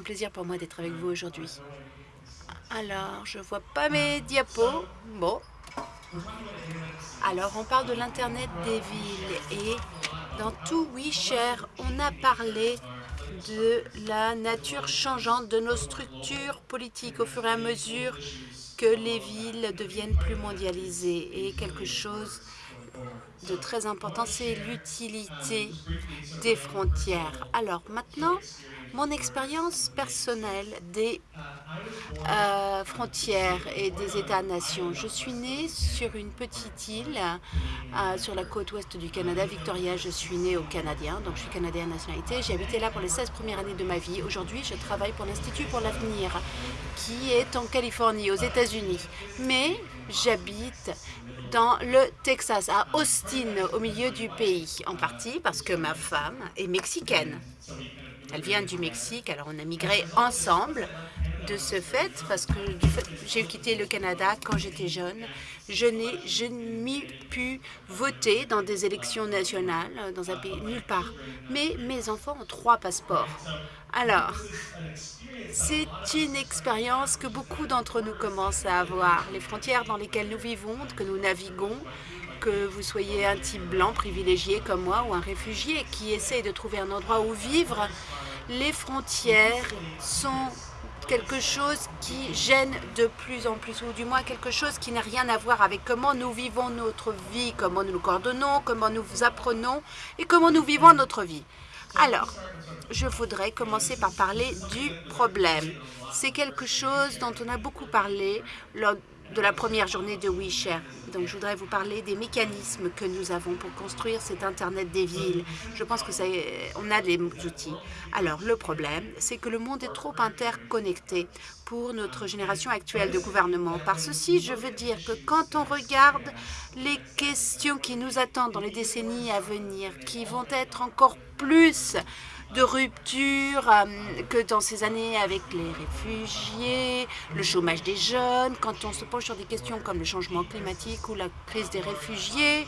un plaisir pour moi d'être avec vous aujourd'hui. Alors, je vois pas mes diapos. Bon. Alors, on parle de l'Internet des villes et dans tout WeShare, on a parlé de la nature changeante de nos structures politiques au fur et à mesure que les villes deviennent plus mondialisées. Et quelque chose de très important, c'est l'utilité des frontières. Alors maintenant, mon expérience personnelle des euh, frontières et des États-nations. Je suis née sur une petite île euh, sur la côte ouest du Canada, Victoria. Je suis née au Canadien, donc je suis canadienne nationalité. J'ai habité là pour les 16 premières années de ma vie. Aujourd'hui, je travaille pour l'Institut pour l'avenir, qui est en Californie, aux États-Unis. Mais j'habite dans le Texas, à Austin, au milieu du pays, en partie parce que ma femme est mexicaine. Elle vient du Mexique, alors on a migré ensemble de ce fait, parce que j'ai quitté le Canada quand j'étais jeune, je n'ai jamais pu voter dans des élections nationales dans un pays nulle part. Mais mes enfants ont trois passeports. Alors, c'est une expérience que beaucoup d'entre nous commencent à avoir. Les frontières dans lesquelles nous vivons, que nous naviguons, que vous soyez un type blanc privilégié comme moi ou un réfugié qui essaye de trouver un endroit où vivre, les frontières sont quelque chose qui gêne de plus en plus, ou du moins quelque chose qui n'a rien à voir avec comment nous vivons notre vie, comment nous nous coordonnons, comment nous apprenons et comment nous vivons notre vie. Alors, je voudrais commencer par parler du problème. C'est quelque chose dont on a beaucoup parlé lors de la première journée de WeShare. Donc, je voudrais vous parler des mécanismes que nous avons pour construire cet Internet des villes. Je pense que ça, on a des outils. Alors, le problème, c'est que le monde est trop interconnecté pour notre génération actuelle de gouvernement. Par ceci, je veux dire que quand on regarde les questions qui nous attendent dans les décennies à venir, qui vont être encore plus de rupture euh, que dans ces années avec les réfugiés, le chômage des jeunes, quand on se penche sur des questions comme le changement climatique ou la crise des réfugiés,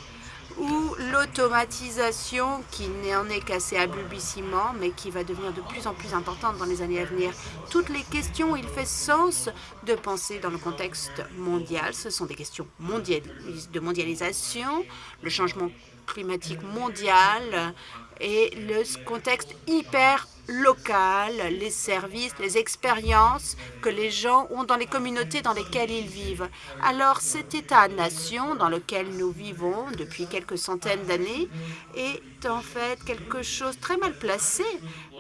ou l'automatisation qui n'en est qu'à ses balbutiements, mais qui va devenir de plus en plus importante dans les années à venir. Toutes les questions, il fait sens de penser dans le contexte mondial. Ce sont des questions de mondialisation, le changement climatique mondial, et le contexte hyper local, les services, les expériences que les gens ont dans les communautés dans lesquelles ils vivent. Alors cet État-nation dans lequel nous vivons depuis quelques centaines d'années est en fait quelque chose très mal placé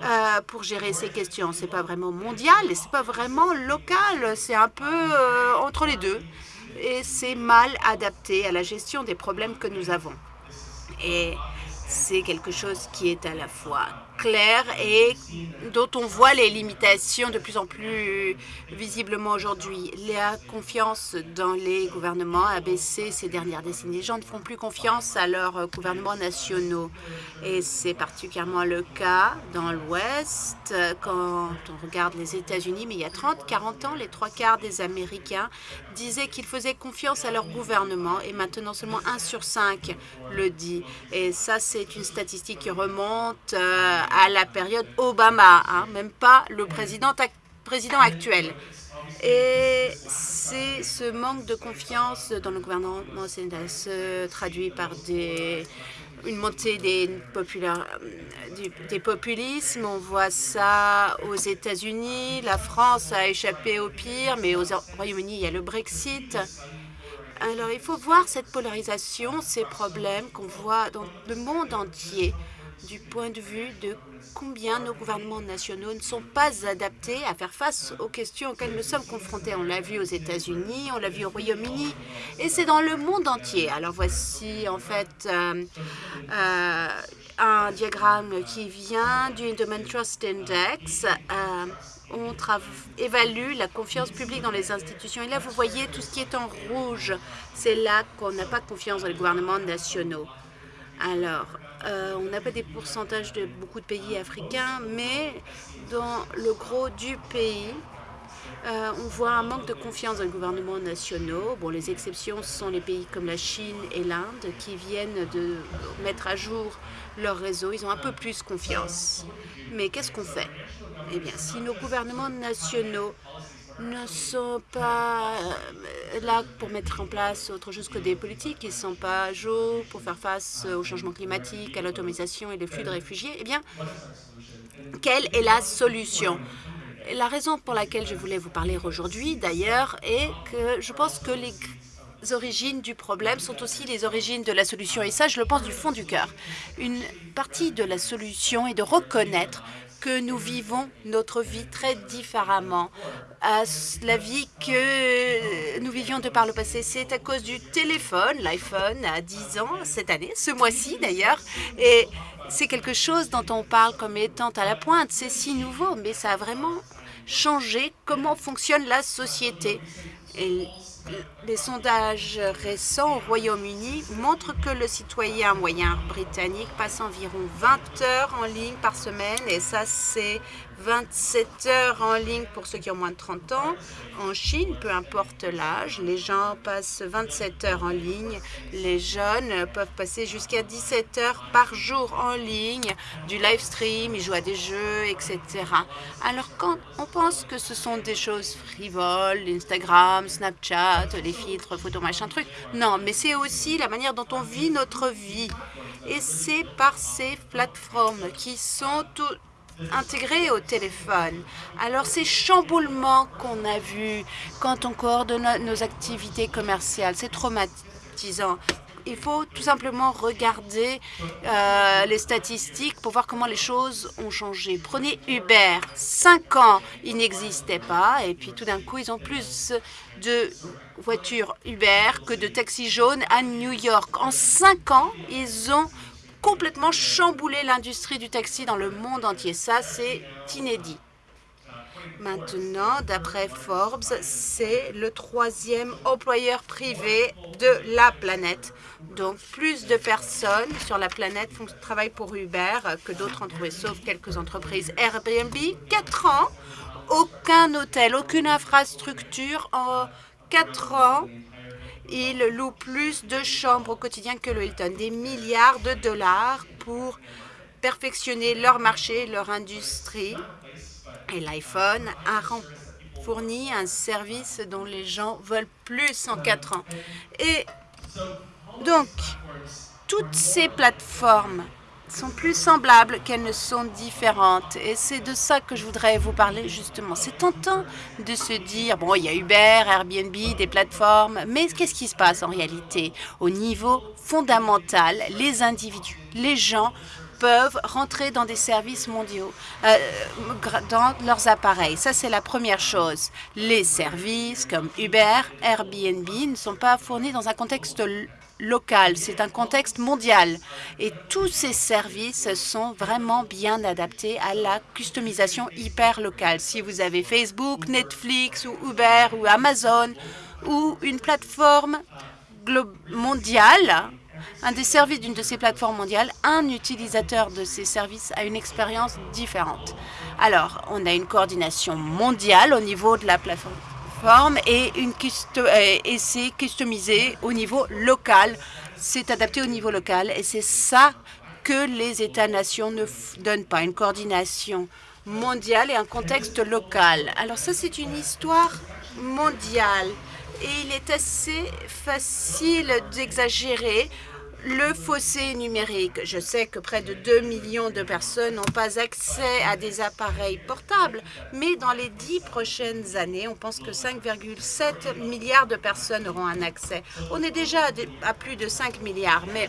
euh, pour gérer ces questions. C'est pas vraiment mondial et c'est pas vraiment local, c'est un peu euh, entre les deux et c'est mal adapté à la gestion des problèmes que nous avons. Et c'est quelque chose qui est à la fois et dont on voit les limitations de plus en plus visiblement aujourd'hui. La confiance dans les gouvernements a baissé ces dernières décennies. Les gens ne font plus confiance à leurs gouvernements nationaux. Et c'est particulièrement le cas dans l'Ouest, quand on regarde les États-Unis. Mais il y a 30, 40 ans, les trois quarts des Américains disaient qu'ils faisaient confiance à leur gouvernement. Et maintenant, seulement 1 sur 5 le dit. Et ça, c'est une statistique qui remonte euh, à la période Obama, hein, même pas le président, actuel. Et c'est ce manque de confiance dans le gouvernement se traduit par une montée populaires, des populismes. On voit ça aux États-Unis. La France a échappé au pire, mais au Royaume-Uni, il y a le Brexit. Alors, il faut voir cette polarisation, ces problèmes qu'on voit dans le monde entier du point de vue de combien nos gouvernements nationaux ne sont pas adaptés à faire face aux questions auxquelles nous sommes confrontés. On l'a vu aux États-Unis, on l'a vu au Royaume-Uni, et c'est dans le monde entier. Alors voici en fait euh, euh, un diagramme qui vient du Endowment Trust Index. Euh, on évalue la confiance publique dans les institutions. Et là, vous voyez tout ce qui est en rouge. C'est là qu'on n'a pas confiance dans les gouvernements nationaux. Alors, euh, on n'a pas des pourcentages de beaucoup de pays africains, mais dans le gros du pays, Euh, on voit un manque de confiance dans les gouvernements nationaux. Bon, les exceptions sont les pays comme la Chine et l'Inde qui viennent de mettre à jour leur réseau. Ils ont un peu plus confiance. Mais qu'est-ce qu'on fait? Eh bien, si nos gouvernements nationaux ne sont pas là pour mettre en place autre chose que des politiques, ils ne sont pas à jour pour faire face au changement climatique, à l'automatisation et les flux de réfugiés, eh bien, quelle est la solution? La raison pour laquelle je voulais vous parler aujourd'hui, d'ailleurs, est que je pense que les origines du problème sont aussi les origines de la solution. Et ça, je le pense du fond du cœur. Une partie de la solution est de reconnaître que nous vivons notre vie très différemment à la vie que nous vivions de par le passé. C'est à cause du téléphone, l'iPhone a 10 ans cette année, ce mois-ci d'ailleurs, et c'est quelque chose dont on parle comme étant à la pointe. C'est si nouveau, mais ça a vraiment changé comment fonctionne la société. Les sondages récents au Royaume-Uni montrent que le citoyen moyen britannique passe environ 20 heures en ligne par semaine, et ça, c'est 27 heures en ligne pour ceux qui ont moins de 30 ans. En Chine, peu importe l'âge, les gens passent 27 heures en ligne. Les jeunes peuvent passer jusqu'à 17 heures par jour en ligne, du live stream, ils jouent à des jeux, etc. Alors quand on pense que ce sont des choses frivoles, Instagram, Snapchat, les filtres, photos, machin truc, non, mais c'est aussi la manière dont on vit notre vie. Et c'est par ces plateformes qui sont tout, intégrés au téléphone. Alors ces chamboulements qu'on a vus quand on coordonne nos activités commerciales, c'est traumatisant. Il faut tout simplement regarder euh, les statistiques pour voir comment les choses ont changé. Prenez Uber. Cinq ans, il n'existait pas. Et puis tout d'un coup, ils ont plus de voitures Uber que de taxis jaunes à New York. En cinq ans, ils ont complètement chamboulé l'industrie du taxi dans le monde entier. Ça, c'est inédit. Maintenant, d'après Forbes, c'est le troisième employeur privé de la planète. Donc, plus de personnes sur la planète travaillent pour Uber que d'autres entreprises, sauf quelques entreprises. Airbnb, quatre ans, aucun hôtel, aucune infrastructure en quatre ans ils louent plus de chambres au quotidien que le Hilton, des milliards de dollars pour perfectionner leur marché, leur industrie. Et l'iPhone a fourni un service dont les gens veulent plus en quatre ans. Et donc, toutes ces plateformes sont plus semblables qu'elles ne sont différentes. Et c'est de ça que je voudrais vous parler justement. C'est tentant de se dire, bon, il y a Uber, Airbnb, des plateformes, mais qu'est-ce qui se passe en réalité? Au niveau fondamental, les individus, les gens peuvent rentrer dans des services mondiaux, euh, dans leurs appareils. Ça, c'est la première chose. Les services comme Uber, Airbnb ne sont pas fournis dans un contexte local, c'est un contexte mondial. Et tous ces services sont vraiment bien adaptés à la customisation hyper locale. Si vous avez Facebook, Netflix ou Uber ou Amazon ou une plateforme mondiale, un des services d'une de ces plateformes mondiales, un utilisateur de ces services a une expérience différente. Alors, on a une coordination mondiale au niveau de la plateforme et, une euh, et c'est customisé au niveau local. C'est adapté au niveau local et c'est ça que les États-nations ne donnent pas, une coordination mondiale et un contexte local. Alors ça, c'est une histoire mondiale et il est assez facile d'exagérer le fossé numérique. Je sais que près de 2 millions de personnes n'ont pas accès à des appareils portables, mais dans les dix prochaines années, on pense que 5,7 milliards de personnes auront un accès. On est déjà à plus de 5 milliards, mais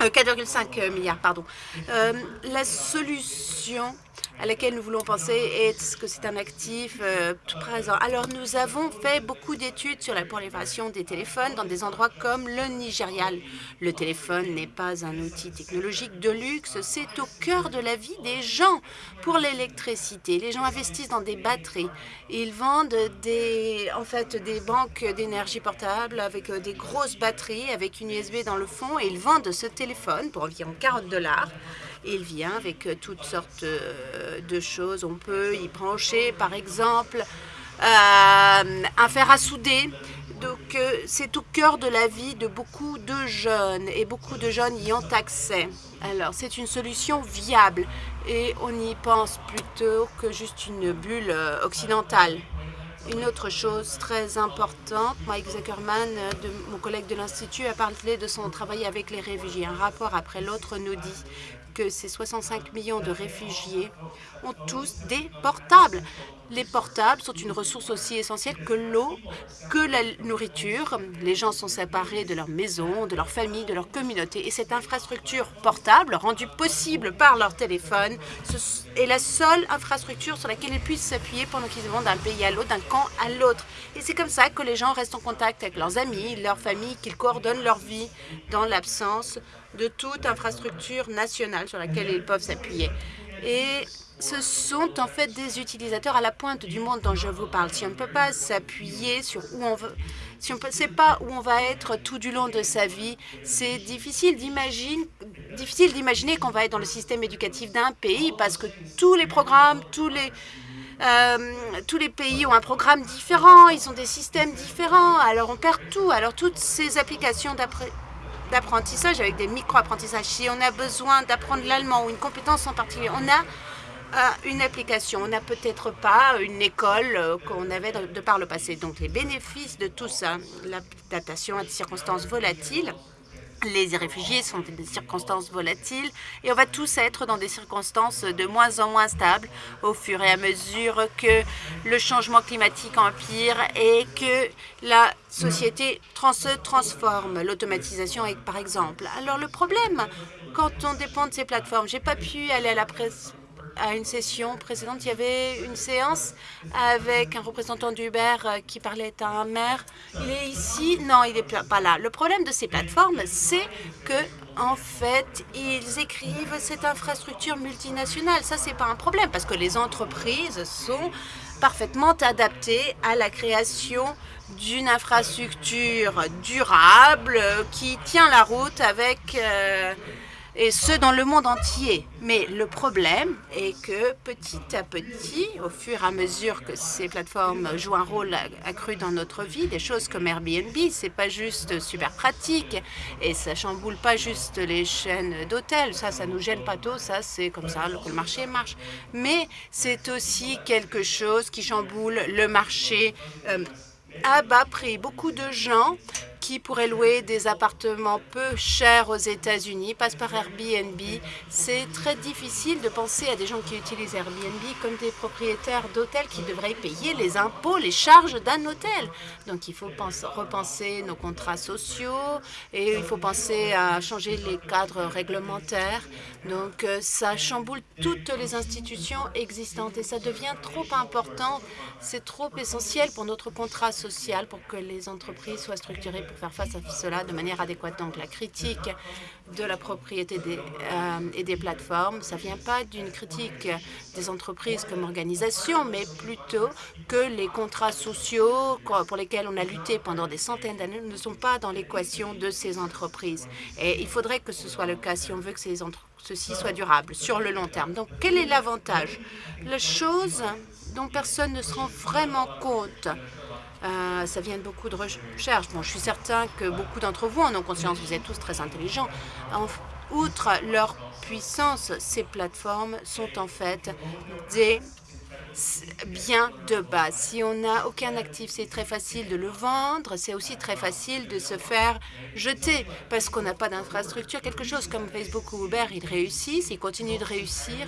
4,5 euh, milliards, pardon. Euh, la solution à laquelle nous voulons penser est que c'est un actif euh, tout présent? Alors, nous avons fait beaucoup d'études sur la prolifération des téléphones dans des endroits comme le Nigeria. Le téléphone n'est pas un outil technologique de luxe, c'est au cœur de la vie des gens. Pour l'électricité, les gens investissent dans des batteries. Ils vendent des, en fait, des banques d'énergie portable avec euh, des grosses batteries, avec une USB dans le fond, et ils vendent ce téléphone pour environ 40 dollars. Il vient avec euh, toutes sortes euh, de choses. On peut y brancher, par exemple, un fer à souder. Donc, c'est au cœur de la vie de beaucoup de jeunes et beaucoup de jeunes y ont accès. Alors, c'est une solution viable et on y pense plutôt que juste une bulle occidentale. Une autre chose très importante, Mike Zuckerman, de, mon collègue de l'Institut, a parlé de son travail avec les réfugiés. Un rapport après l'autre nous dit que ces 65 millions de réfugiés ont tous des portables. Les portables sont une ressource aussi essentielle que l'eau, que la nourriture. Les gens sont séparés de leur maison, de leur famille, de leur communauté. Et cette infrastructure portable, rendue possible par leur téléphone, est la seule infrastructure sur laquelle ils puissent s'appuyer pendant qu'ils vont d'un pays à l'autre, d'un à l'autre. Et c'est comme ça que les gens restent en contact avec leurs amis, leur famille, qu'ils coordonnent leur vie dans l'absence de toute infrastructure nationale sur laquelle ils peuvent s'appuyer. Et ce sont en fait des utilisateurs à la pointe du monde dont je vous parle. Si on ne peut pas s'appuyer sur où on veut, si on ne sait pas où on va être tout du long de sa vie, c'est difficile d'imaginer qu'on va être dans le système éducatif d'un pays parce que tous les programmes, tous les euh, tous les pays ont un programme différent, ils ont des systèmes différents, alors on perd tout. Alors toutes ces applications d'apprentissage avec des micro-apprentissages, si on a besoin d'apprendre l'allemand ou une compétence en particulier, on a une application. On n'a peut-être pas une école euh, qu'on avait de, par le passé. Donc les bénéfices de tout ça, l'adaptation à des circonstances volatiles, les réfugiés sont des circonstances volatiles et on va tous être dans des circonstances de moins en moins stables au fur et à mesure que le changement climatique empire et que la société se transforme. L'automatisation par exemple. Alors le problème, quand on dépend de ces plateformes, j'ai pas pu aller à la presse à une session précédente, il y avait une séance avec un représentant d'Uber euh, qui parlait à un maire. Il est ici Non, il n'est pas là. Le problème de ces plateformes, c'est que en fait, ils écrivent cette infrastructure multinationale. Ça, c'est pas un problème parce que les entreprises sont parfaitement adaptées à la création d'une infrastructure durable qui tient la route avec euh, et ce dans le monde entier. Mais le problème est que petit à petit, au fur et à mesure que ces plateformes jouent un rôle accru dans notre vie, des choses comme Airbnb, c'est pas juste super pratique et ça chamboule pas juste les chaînes d'hôtels, ça, ça nous gêne pas trop, ça c'est comme ça que le marché marche. Mais c'est aussi quelque chose qui chamboule le marché euh, à bas prix. Beaucoup de gens qui pourraient louer des appartements peu chers aux États-Unis passent par Airbnb. C'est très difficile de penser à des gens qui utilisent Airbnb comme des propriétaires d'hôtels qui devraient payer les impôts, les charges d'un hôtel. Donc il faut penser, repenser nos contrats sociaux et il faut penser à changer les cadres réglementaires. Donc euh, ça chamboule toutes les institutions existantes et ça devient trop important. C'est trop essentiel pour notre contrat social pour que les entreprises soient structurées faire face à cela de manière adéquate. Donc la critique de la propriété euh, et des plateformes, ça vient pas d'une critique des entreprises comme organisation, mais plutôt que les contrats sociaux pour lesquels on a lutté pendant des centaines d'années ne sont pas dans l'équation de ces entreprises. Et il faudrait que ce soit le cas si on veut que ces ceci soit durable sur le long terme. Donc, quel est l'avantage? La chose dont personne ne se rend vraiment compte, euh, ça vient de beaucoup de recherches. Bon, je suis certain que beaucoup d'entre vous en ont conscience, vous êtes tous très intelligents. outre leur puissance, ces plateformes sont en fait des bien de base. Si on n'a aucun actif, c'est très facile de le vendre. C'est aussi très facile de se faire jeter parce qu'on n'a pas d'infrastructure. Quelque chose comme Facebook ou Uber, ils réussissent, ils continuent de réussir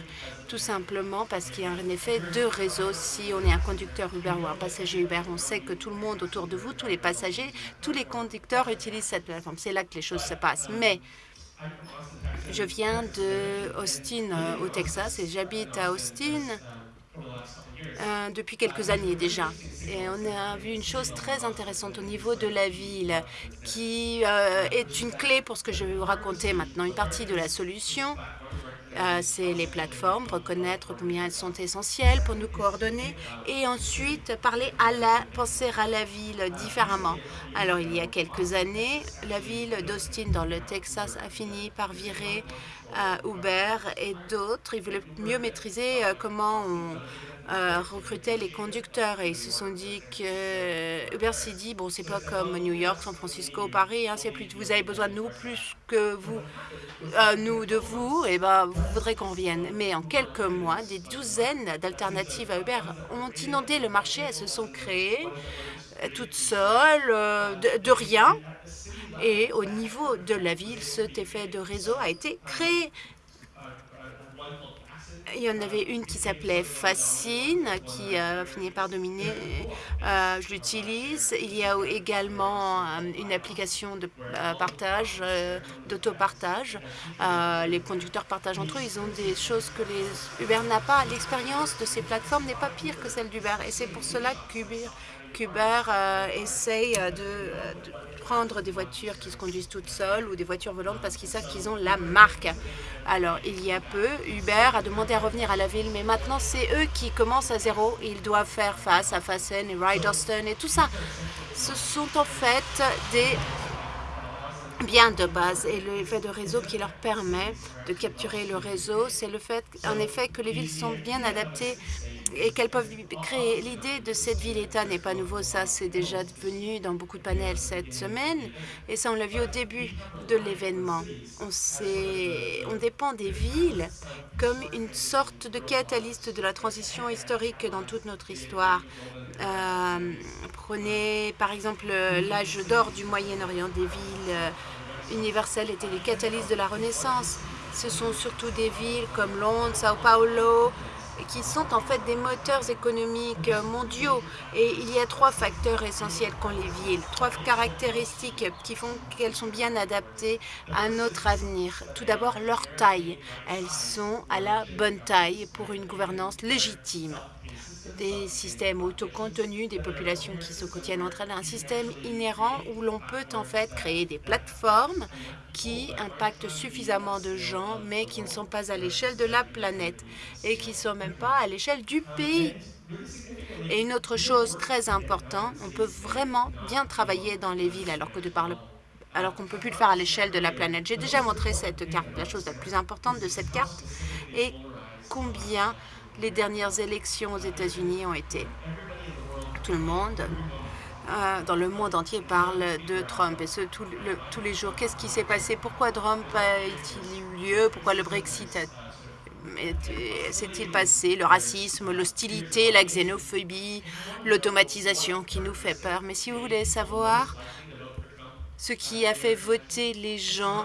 tout simplement parce qu'il y a un effet de réseau. Si on est un conducteur Uber ou un passager Uber, on sait que tout le monde autour de vous, tous les passagers, tous les conducteurs utilisent cette plateforme. C'est là que les choses se passent. Mais je viens de Austin, euh, au Texas, et j'habite à Austin. Euh, depuis quelques années déjà. Et on a vu une chose très intéressante au niveau de la ville qui euh, est une clé pour ce que je vais vous raconter maintenant. Une partie de la solution, euh, c'est les plateformes, reconnaître combien elles sont essentielles pour nous coordonner et ensuite parler à la, penser à la ville différemment. Alors, il y a quelques années, la ville d'Austin dans le Texas a fini par virer Uber et d'autres. Ils voulaient mieux maîtriser comment on recrutait les conducteurs et ils se sont dit que Uber s'est dit bon c'est pas comme New York, San Francisco, Paris, hein, c'est plus vous avez besoin de nous plus que vous nous de vous et ben vous voudrez qu'on vienne. Mais en quelques mois, des douzaines d'alternatives à Uber ont inondé le marché, elles se sont créées toutes seules de rien et au niveau de la ville, cet effet de réseau a été créé. Il y en avait une qui s'appelait Fascine, qui a fini par dominer. Euh, je l'utilise. Il y a également euh, une application de euh, partage, d'autopartage. les conducteurs partagent entre eux. Ils ont des choses que les Uber n'a pas. L'expérience de ces plateformes n'est pas pire que celle d'Uber. Et c'est pour cela qu'Uber Uber essaye de prendre des voitures qui se conduisent toutes seules ou des voitures volantes parce qu'ils savent qu'ils ont la marque. Alors, il y a peu, Uber a demandé à revenir à la ville, mais maintenant, c'est eux qui commencent à zéro. Ils doivent faire face à Fasten et Riderston et tout ça. Ce sont en fait des biens de base et l'effet de réseau qui leur permet de capturer le réseau, c'est le fait en effet que les villes sont bien adaptées et qu'elles peuvent créer. L'idée de cette ville-État n'est pas nouveau, ça c'est déjà venu dans beaucoup de panels cette semaine et ça on l'a vu au début de l'événement. On, on dépend des villes comme une sorte de catalyste de la transition historique dans toute notre histoire. Euh, prenez par exemple l'âge d'or du Moyen-Orient, des villes euh, universelles étaient les catalystes de la Renaissance. Ce sont surtout des villes comme Londres, Sao Paulo, qui sont en fait des moteurs économiques mondiaux. Et il y a trois facteurs essentiels qu'ont les villes, trois caractéristiques qui font qu'elles sont bien adaptées à notre avenir. Tout d'abord, leur taille. Elles sont à la bonne taille pour une gouvernance légitime des systèmes autocontenus, des populations qui se contiennent entre elles, un système inhérent où l'on peut en fait créer des plateformes qui impactent suffisamment de gens, mais qui ne sont pas à l'échelle de la planète et qui ne sont même pas à l'échelle du pays. Et une autre chose très importante, on peut vraiment bien travailler dans les villes alors alors qu'on ne peut plus le faire à l'échelle de la planète. J'ai déjà montré cette carte. La chose la plus importante de cette carte est combien les dernières élections aux États-Unis ont été. Tout le monde euh, dans le monde entier parle de Trump et ce tous les jours. Qu'est-ce qui s'est passé? Pourquoi Trump a-t-il eu lieu? Pourquoi le Brexit s'est-il passé? Le racisme, l'hostilité, la xénophobie, l'automatisation qui nous fait peur. Mais si vous voulez savoir ce qui a fait voter les gens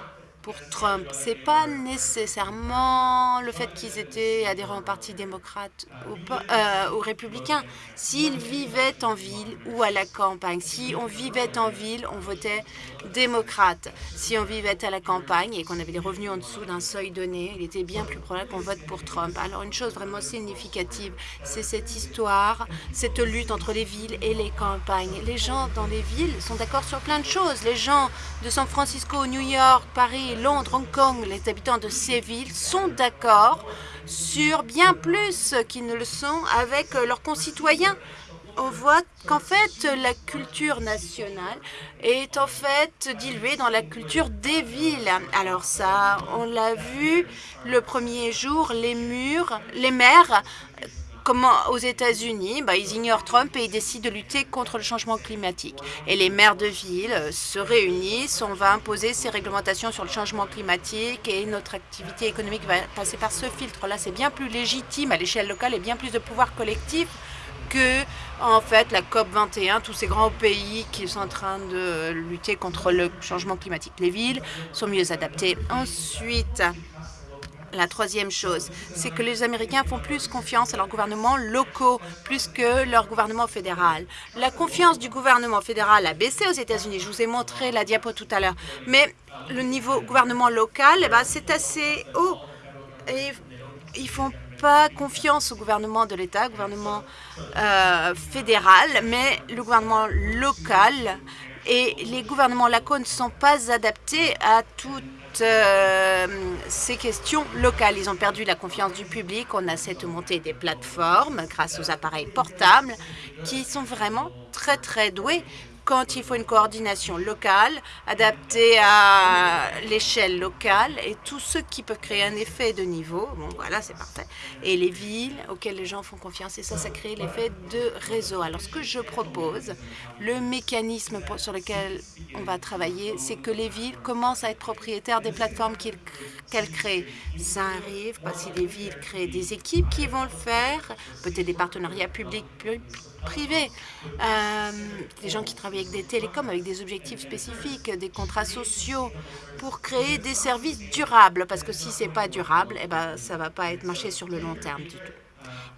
pour Trump. C'est pas nécessairement le fait qu'ils étaient adhérents au Parti démocrate ou, euh, ou républicain. S'ils vivaient en ville ou à la campagne, si on vivait en ville, on votait démocrate. Si on vivait à la campagne et qu'on avait des revenus en dessous d'un seuil donné, il était bien plus probable qu'on vote pour Trump. Alors une chose vraiment significative, c'est cette histoire, cette lutte entre les villes et les campagnes. Les gens dans les villes sont d'accord sur plein de choses. Les gens de San Francisco, New York, Paris, Londres, Hong Kong, les habitants de ces villes sont d'accord sur bien plus qu'ils ne le sont avec leurs concitoyens. On voit qu'en fait, la culture nationale est en fait diluée dans la culture des villes. Alors ça, on l'a vu le premier jour, les murs, les maires comment aux États-Unis, bah, ils ignorent Trump et ils décident de lutter contre le changement climatique. Et les maires de ville euh, se réunissent, on va imposer ces réglementations sur le changement climatique et notre activité économique va passer par ce filtre-là. C'est bien plus légitime à l'échelle locale et bien plus de pouvoir collectif que en fait la COP 21, tous ces grands pays qui sont en train de lutter contre le changement climatique. Les villes sont mieux adaptées. Ensuite, la troisième chose, c'est que les Américains font plus confiance à leurs gouvernements locaux plus que leur gouvernement fédéral. La confiance du gouvernement fédéral a baissé aux États-Unis. Je vous ai montré la diapo tout à l'heure. Mais le niveau gouvernement local, eh ben, c'est assez haut. Et ils font pas confiance au gouvernement de l'État, gouvernement euh, fédéral, mais le gouvernement local et les gouvernements locaux ne sont pas adaptés à toutes euh, ces questions locales. Ils ont perdu la confiance du public. On a cette montée des plateformes grâce aux appareils portables qui sont vraiment très, très doués quand il faut une coordination locale, adaptée à l'échelle locale, et tous ceux qui peuvent créer un effet de niveau, bon voilà, c'est parfait, et les villes auxquelles les gens font confiance, et ça, ça crée l'effet de réseau. Alors, ce que je propose, le mécanisme sur lequel on va travailler, c'est que les villes commencent à être propriétaires des plateformes qu'elles créent. Ça arrive parce que les villes créent des équipes qui vont le faire, peut-être des partenariats publics privés, euh, des gens qui travaillent avec des télécoms, avec des objectifs spécifiques, des contrats sociaux pour créer des services durables. Parce que si ce n'est pas durable, eh ben, ça va pas être marché sur le long terme du tout.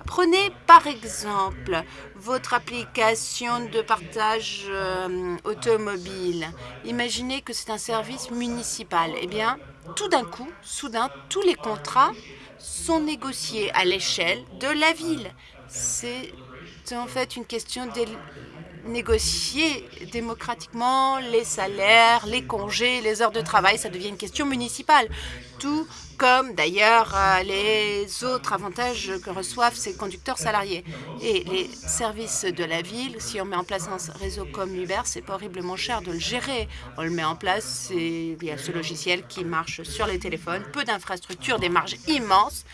Prenez par exemple votre application de partage euh, automobile. Imaginez que c'est un service municipal. Eh bien, tout d'un coup, soudain, tous les contrats sont négociés à l'échelle de la ville. C'est en fait une question de négocier démocratiquement les salaires, les congés, les heures de travail. Ça devient une question municipale. Comme d'ailleurs euh, les autres avantages que reçoivent ces conducteurs salariés. Et les services de la ville, si on met en place un réseau comme Uber, c'est pas horriblement cher de le gérer. On le met en place, il y a ce logiciel qui marche sur les téléphones, peu d'infrastructures, des marges immenses.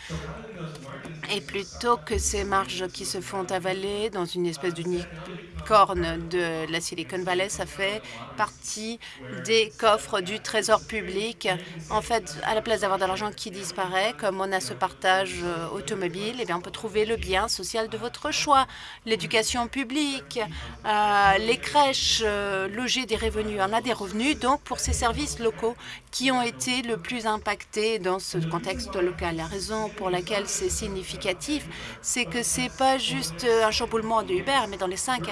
Et plutôt que ces marges qui se font avaler dans une espèce d'unicorne de la Silicon Valley, ça fait partie des coffres du trésor public. En fait, à la place d'avoir de l'argent qui disparaît, comme on a ce partage euh, automobile, eh bien, on peut trouver le bien social de votre choix. L'éducation publique, euh, les crèches, euh, loger des revenus. On a des revenus donc pour ces services locaux qui ont été le plus impactés dans ce contexte local. La raison pour laquelle c'est significatif, c'est que c'est pas juste un chamboulement de Uber, mais dans les cinq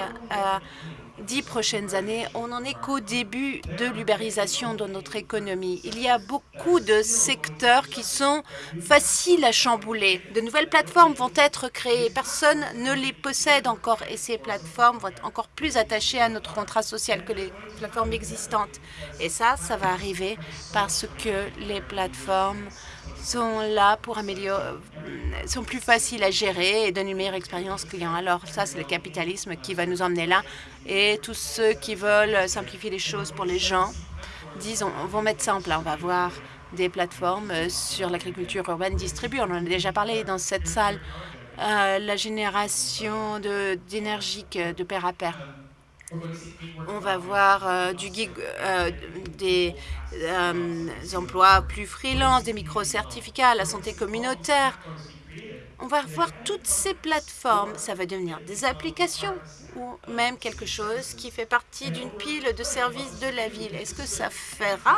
dix prochaines années, on n'en est qu'au début de l'ubérisation de notre économie. Il y a beaucoup de secteurs qui sont faciles à chambouler. De nouvelles plateformes vont être créées. Personne ne les possède encore et ces plateformes vont être encore plus attachées à notre contrat social que les plateformes existantes. Et ça, ça va arriver parce que les plateformes sont là pour améliorer, sont plus faciles à gérer et donnent une meilleure expérience client. Alors ça, c'est le capitalisme qui va nous emmener là. Et tous ceux qui veulent simplifier les choses pour les gens, disons, vont mettre ça en place. On va voir des plateformes sur l'agriculture urbaine distribuée. On en a déjà parlé dans cette salle. Euh, la génération d'énergie de, de pair à pair. On va voir euh, gig, euh, des euh, emplois plus freelance, des micro-certificats, la santé communautaire. On va voir toutes ces plateformes. Ça va devenir des applications ou même quelque chose qui fait partie d'une pile de services de la ville. Est-ce que ça fera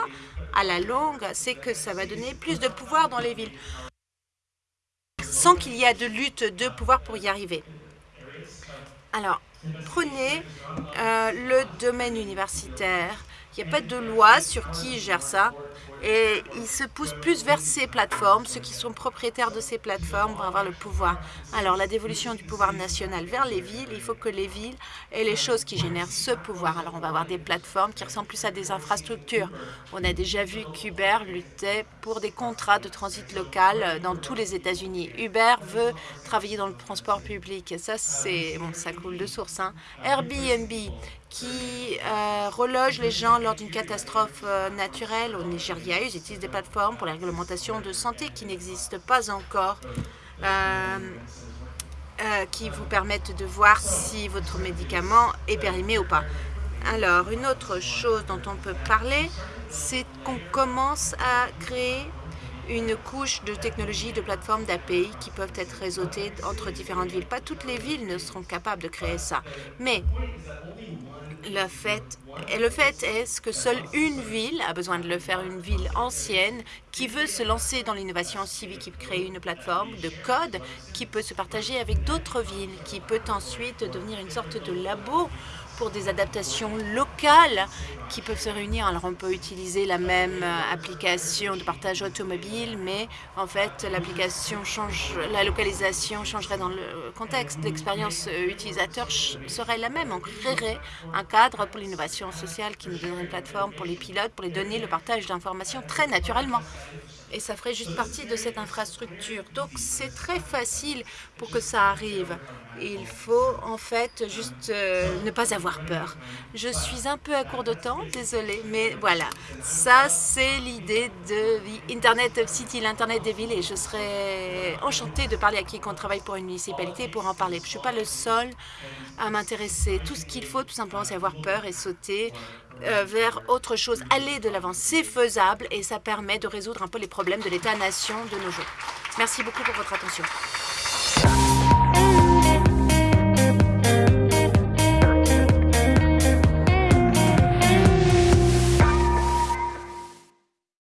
à la longue C'est que ça va donner plus de pouvoir dans les villes sans qu'il y ait de lutte de pouvoir pour y arriver. Alors, Prenez euh, le domaine universitaire. Il n'y a pas de loi sur qui gère ça. Et ils se poussent plus vers ces plateformes. Ceux qui sont propriétaires de ces plateformes vont avoir le pouvoir. Alors, la dévolution du pouvoir national vers les villes, il faut que les villes aient les choses qui génèrent ce pouvoir. Alors, on va avoir des plateformes qui ressemblent plus à des infrastructures. On a déjà vu qu'Uber luttait pour des contrats de transit local dans tous les États-Unis. Uber veut travailler dans le transport public. Et ça, c'est ça coule de source. Hein. Airbnb, qui euh, reloge les gens lors d'une catastrophe euh, naturelle au Nigeria. Ils utilisent des plateformes pour la réglementation de santé qui n'existent pas encore, euh, qui vous permettent de voir si votre médicament est périmé ou pas. Alors, une autre chose dont on peut parler, c'est qu'on commence à créer une couche de technologies, de plateformes d'API qui peuvent être réseautées entre différentes villes. Pas toutes les villes ne seront capables de créer ça, mais le fait, le fait est que seule une ville a besoin de le faire, une ville ancienne qui veut se lancer dans l'innovation civique, qui créer une plateforme de code qui peut se partager avec d'autres villes, qui peut ensuite devenir une sorte de labo pour des adaptations locales qui peuvent se réunir. Alors on peut utiliser la même euh, application de partage automobile, mais en fait l'application change, la localisation changerait dans le contexte. L'expérience euh, utilisateur serait la même. On créerait un cadre pour l'innovation sociale qui nous donnerait une plateforme pour les pilotes, pour les donner le partage d'informations très naturellement et ça ferait juste partie de cette infrastructure. Donc c'est très facile pour que ça arrive. Il faut en fait juste euh, ne pas avoir peur. Je suis un peu à court de temps, désolé, mais voilà. Ça, c'est l'idée de Internet of City, l'Internet des villes, et je serais enchantée de parler à quiconque travaille pour une municipalité pour en parler. Je ne suis pas le seul à m'intéresser. Tout ce qu'il faut, tout simplement, c'est avoir peur et sauter euh, vers autre chose, aller de l'avant. C'est faisable et ça permet de résoudre un peu les problèmes de l'État-nation de nos jours. Merci beaucoup pour votre attention.